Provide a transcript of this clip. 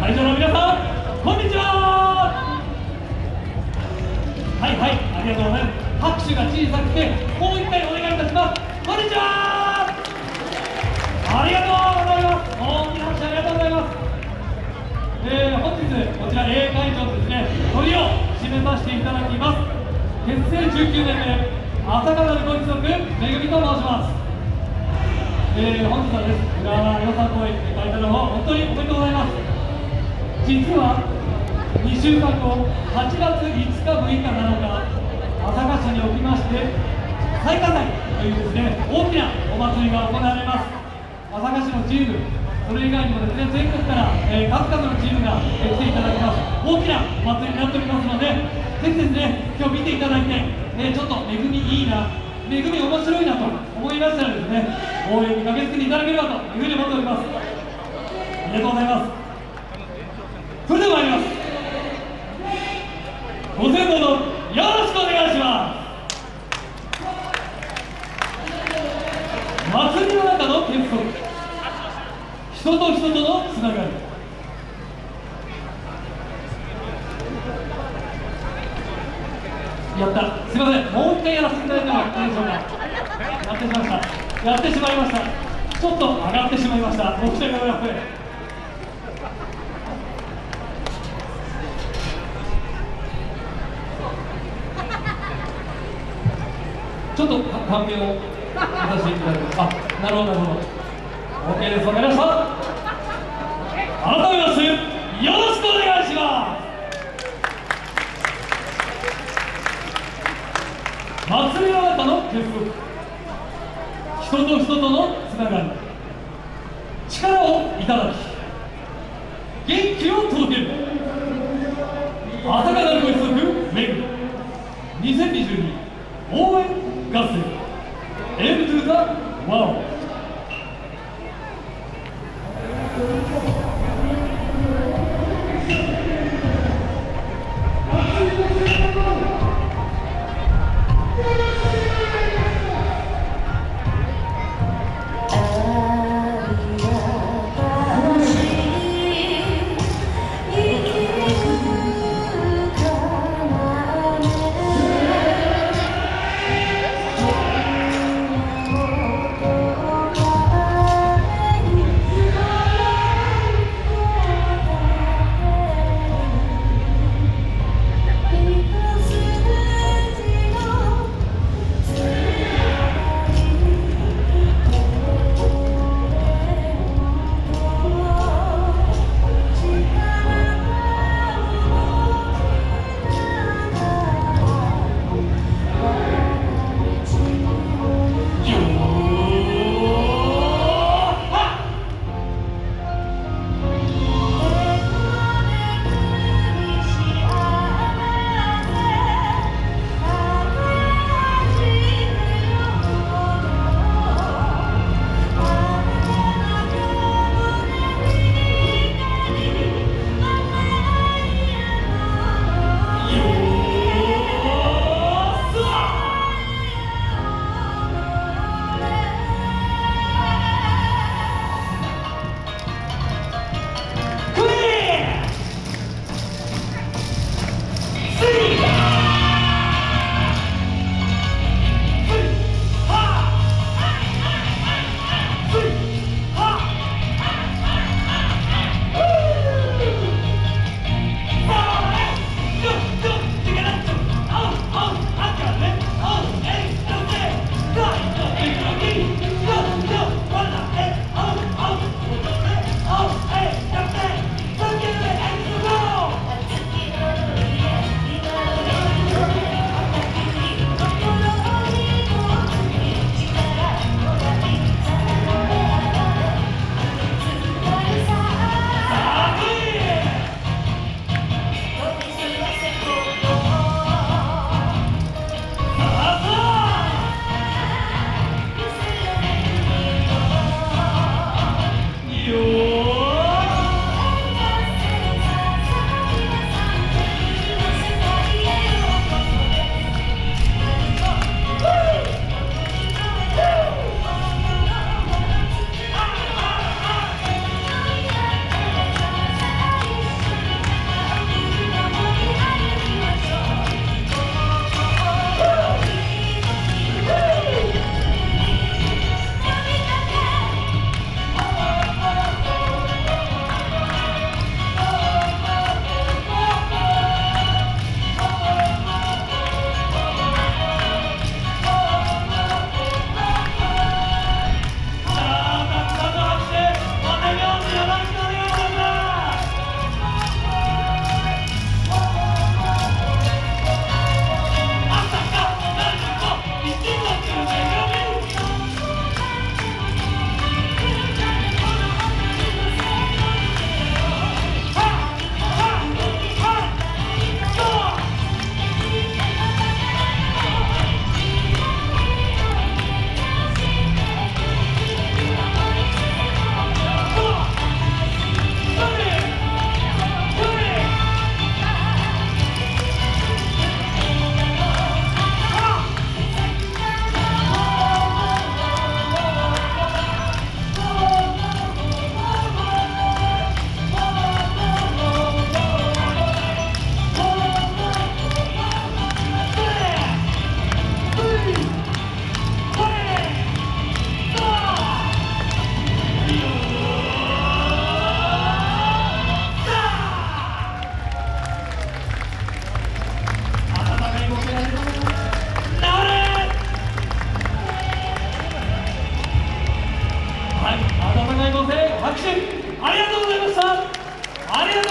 会場の皆さんこんにちは。はいはいありがとうございます。拍手が小さくてもう一回お願いいたします。こんにちは。ありがとうございます。大きな拍手ありがとうございます。えー、本日こちら A 会場ですね鳥を締めさせていただきます。結成19年目朝霞のご一族めぐみと申します。えー、本日はです浦和予算公演に書いたのを本当におめでとうございます。実は2週間後8月5日6日7日朝霞市におきまして最下祭というですね大きなお祭りが行われます。朝霞市のチームそれ以外にもですね全国から、えー、数々のチームが、来ていただきます。大きなお祭りになっておりますのでぜひですね今日見ていただいて、えー、ちょっと恵みいいな恵み面白いなと思いましたらですね応援に駆けつけていただければというふうに思っております。ありがとうございます。それでは参ります。ご先祖のよろしくお願いします。祭りの中の結束人と人とのつながり。やった。すいません。もう一回やらせていただいてもいいでしょうか。やってしまいました。やってしまいました。ちょっと上がってしまいました。申し訳ございちょっとカンペをさせていただきますあなるほどなるほど。OK ですわかりました改めましてよろしくお願いします。祭りの中の結束人と人とのつながり。力をいただき元気を届ける。朝霞な 拍手。ありがとうございました。ありがとう